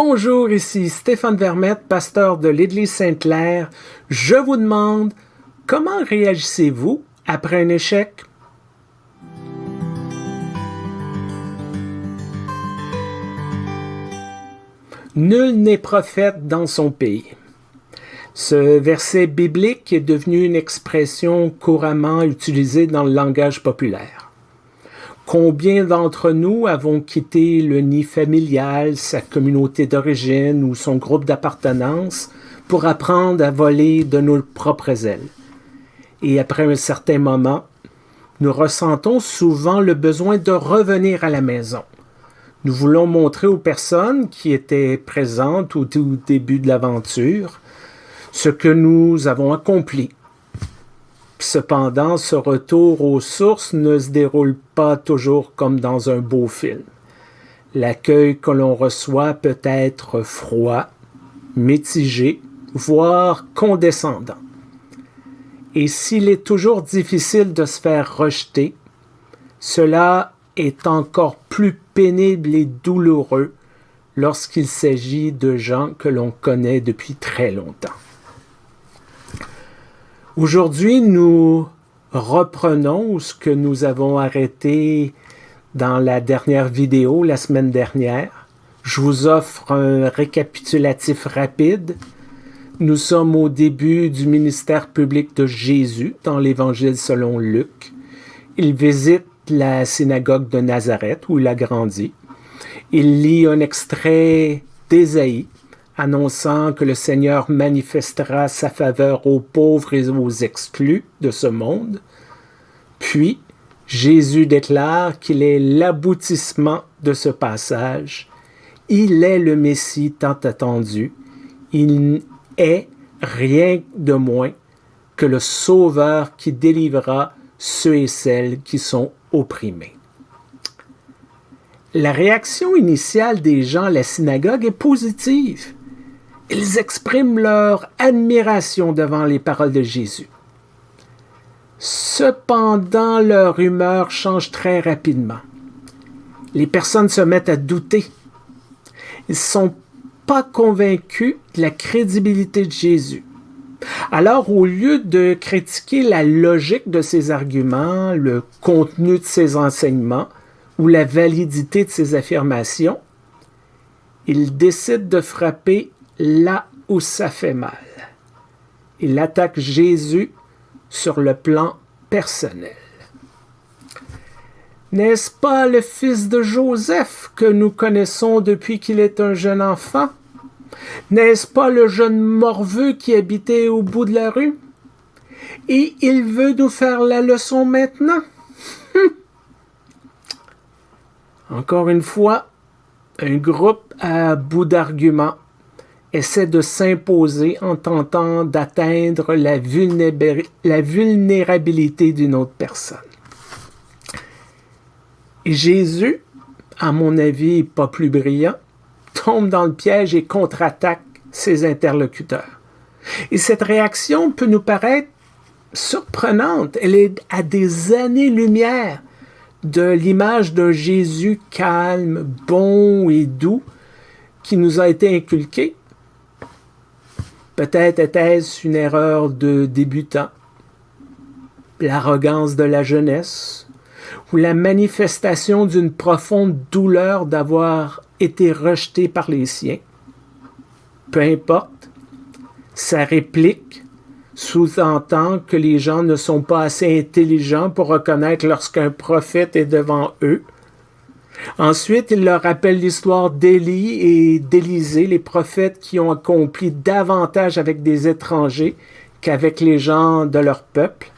Bonjour, ici Stéphane Vermette, pasteur de l'Église Sainte-Claire. Je vous demande, comment réagissez-vous après un échec? Nul n'est prophète dans son pays. Ce verset biblique est devenu une expression couramment utilisée dans le langage populaire. Combien d'entre nous avons quitté le nid familial, sa communauté d'origine ou son groupe d'appartenance pour apprendre à voler de nos propres ailes? Et après un certain moment, nous ressentons souvent le besoin de revenir à la maison. Nous voulons montrer aux personnes qui étaient présentes au tout début de l'aventure ce que nous avons accompli, Cependant, ce retour aux sources ne se déroule pas toujours comme dans un beau film. L'accueil que l'on reçoit peut être froid, mitigé, voire condescendant. Et s'il est toujours difficile de se faire rejeter, cela est encore plus pénible et douloureux lorsqu'il s'agit de gens que l'on connaît depuis très longtemps. Aujourd'hui, nous reprenons ce que nous avons arrêté dans la dernière vidéo la semaine dernière. Je vous offre un récapitulatif rapide. Nous sommes au début du ministère public de Jésus dans l'Évangile selon Luc. Il visite la synagogue de Nazareth où il a grandi. Il lit un extrait d'Ésaïe annonçant que le Seigneur manifestera sa faveur aux pauvres et aux exclus de ce monde. Puis, Jésus déclare qu'il est l'aboutissement de ce passage. Il est le Messie tant attendu. Il est rien de moins que le Sauveur qui délivrera ceux et celles qui sont opprimés. La réaction initiale des gens à la synagogue est positive. Ils expriment leur admiration devant les paroles de Jésus. Cependant, leur humeur change très rapidement. Les personnes se mettent à douter. Ils ne sont pas convaincus de la crédibilité de Jésus. Alors, au lieu de critiquer la logique de ses arguments, le contenu de ses enseignements ou la validité de ses affirmations, ils décident de frapper là où ça fait mal. Il attaque Jésus sur le plan personnel. N'est-ce pas le fils de Joseph que nous connaissons depuis qu'il est un jeune enfant? N'est-ce pas le jeune morveux qui habitait au bout de la rue? Et il veut nous faire la leçon maintenant? Hum. Encore une fois, un groupe à bout d'arguments essaie de s'imposer en tentant d'atteindre la, vulnérabilité d'une autre personne. Et Jésus, à mon avis pas plus brillant, tombe dans le piège et contre-attaque ses interlocuteurs. Et cette réaction peut nous paraître surprenante. Elle est à des années-lumière de l'image d'un Jésus calme, bon et doux qui nous a été inculqué Peut-être était-ce une erreur de débutant, l'arrogance de la jeunesse, ou la manifestation d'une profonde douleur d'avoir été rejeté par les siens. Peu importe, sa réplique sous-entend que les gens ne sont pas assez intelligents pour reconnaître lorsqu'un prophète est devant eux Ensuite, il leur rappelle l'histoire d'Élie et d'Élisée, les prophètes qui ont accompli davantage avec des étrangers qu'avec les gens de leur peuple.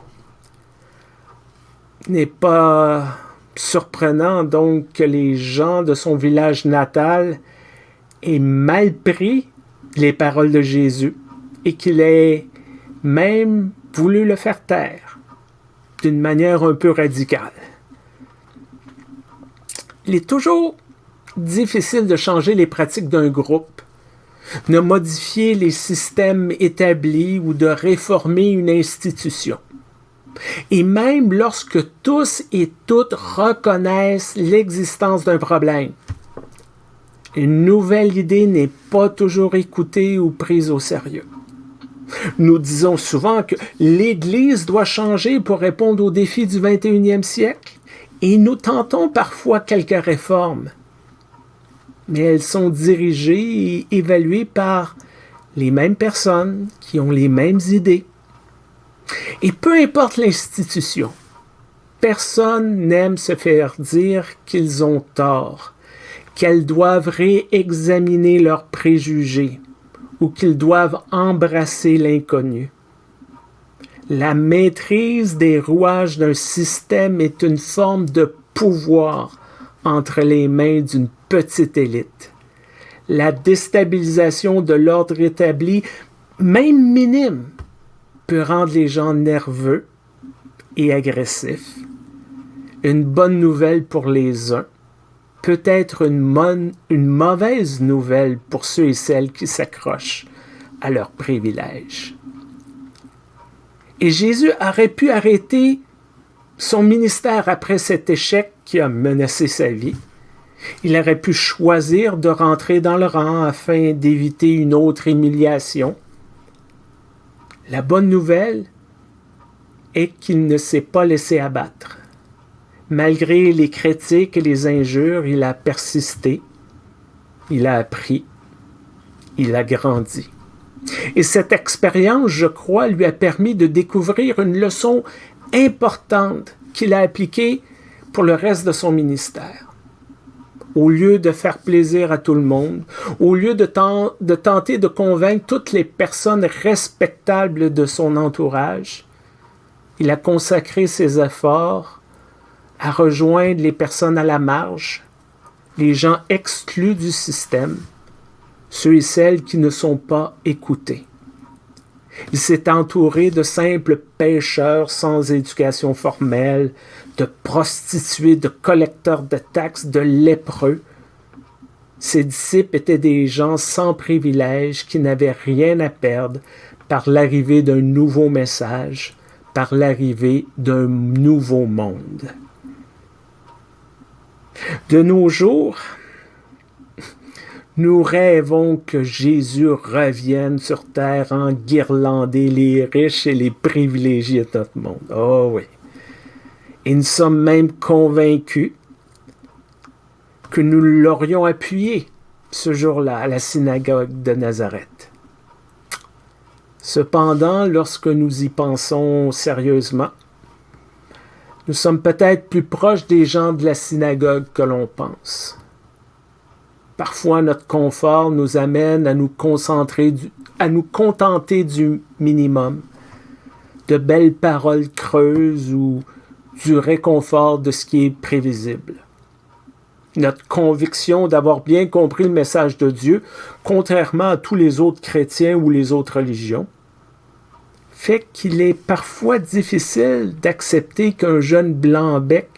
N'est pas surprenant donc que les gens de son village natal aient mal pris les paroles de Jésus et qu'il ait même voulu le faire taire d'une manière un peu radicale. Il est toujours difficile de changer les pratiques d'un groupe, de modifier les systèmes établis ou de réformer une institution. Et même lorsque tous et toutes reconnaissent l'existence d'un problème, Une nouvelle idée n'est pas toujours écoutée ou prise au sérieux. Nous disons souvent que l'Église doit changer pour répondre aux défis du 21e siècle et nous tentons parfois quelques réformes. Mais elles sont dirigées et évaluées par les mêmes personnes qui ont les mêmes idées. Et peu importe l'institution, personne n'aime se faire dire qu'ils ont tort qu'elles doivent réexaminer leurs préjugés ou qu'ils doivent embrasser l'inconnu. La maîtrise des rouages d'un système est une forme de pouvoir entre les mains d'une petite élite. La déstabilisation de l'ordre établi, même minime, peut rendre les gens nerveux et agressifs. Une bonne nouvelle pour les uns, peut être une, mauvaise nouvelle pour ceux et celles qui s'accrochent à leurs privilèges. Et Jésus aurait pu arrêter son ministère après cet échec qui a menacé sa vie. Il aurait pu choisir de rentrer dans le rang afin d'éviter une autre humiliation. La bonne nouvelle est qu'il ne s'est pas laissé abattre. Malgré les critiques et les injures, il a persisté, il a appris, il a grandi. Et cette expérience, je crois, lui a permis de découvrir une leçon importante qu'il a appliquée pour le reste de son ministère. Au lieu de faire plaisir à tout le monde, au lieu de, tenter de convaincre toutes les personnes respectables de son entourage, il a consacré ses efforts à rejoindre les personnes à la marge, les gens exclus du système, ceux et celles qui ne sont pas écoutés. Il s'est entouré de simples pêcheurs sans éducation formelle, de prostituées, de collecteurs de taxes, de lépreux. Ses disciples étaient des gens sans privilèges qui n'avaient rien à perdre par l'arrivée d'un nouveau message, par l'arrivée d'un nouveau monde. De nos jours, nous rêvons que Jésus revienne sur terre en guirlander les riches et les privilégiés de notre monde. Oh oui. Et nous sommes même convaincus que nous l'aurions appuyé ce jour-là à la synagogue de Nazareth. Cependant, lorsque nous y pensons sérieusement, nous sommes peut-être plus proches des gens de la synagogue que l'on pense. Parfois, notre confort nous amène à nous concentrer, à nous contenter du minimum, de belles paroles creuses ou du réconfort de ce qui est prévisible. Notre conviction d'avoir bien compris le message de Dieu, contrairement à tous les autres chrétiens ou les autres religions, fait qu'il est parfois difficile d'accepter qu'un jeune blanc-bec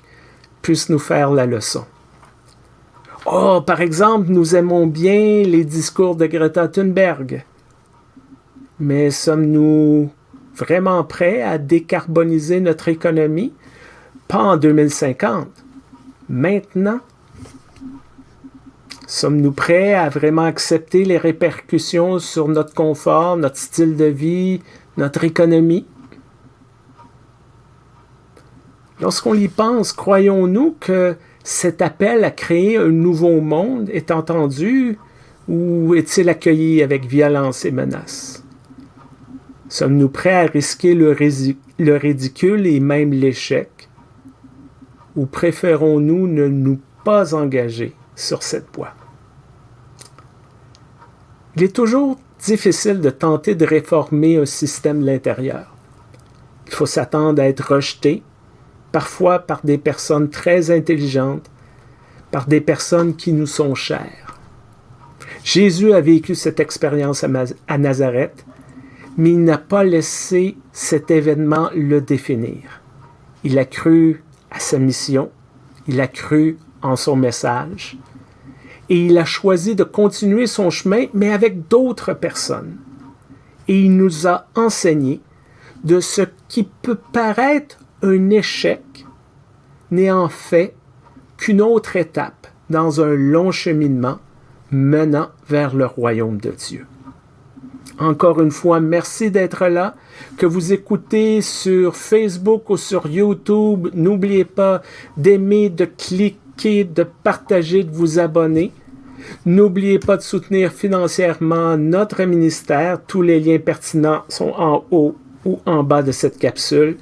puisse nous faire la leçon. Oh, par exemple, nous aimons bien les discours de Greta Thunberg. Mais sommes-nous vraiment prêts à décarboniser notre économie? Pas en 2050. Maintenant? Sommes-nous prêts à vraiment accepter les répercussions sur notre confort, notre style de vie, notre économie? Lorsqu'on y pense, croyons-nous que cet appel à créer un nouveau monde est entendu ou est-il accueilli avec violence et menace? Sommes-nous prêts à risquer le, le ridicule et même l'échec? Ou préférons-nous ne nous pas engager sur cette voie? Il est toujours difficile de tenter de réformer un système de l'intérieur. Il faut s'attendre à être rejeté, parfois par des personnes très intelligentes, par des personnes qui nous sont chères. Jésus a vécu cette expérience à Nazareth, mais il n'a pas laissé cet événement le définir. Il a cru à sa mission, il a cru en son message, et il a choisi de continuer son chemin, mais avec d'autres personnes. Et il nous a enseigné de ce qui peut paraître un échec n'est en fait qu'une autre étape dans un long cheminement menant vers le royaume de Dieu. Encore une fois, merci d'être là. Que vous écoutez sur Facebook ou sur YouTube, n'oubliez pas d'aimer, de cliquer, de partager, de vous abonner. N'oubliez pas de soutenir financièrement notre ministère. Tous les liens pertinents sont en haut ou en bas de cette capsule.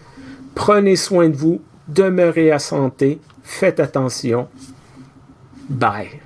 Prenez soin de vous, demeurez à santé, faites attention. Bye.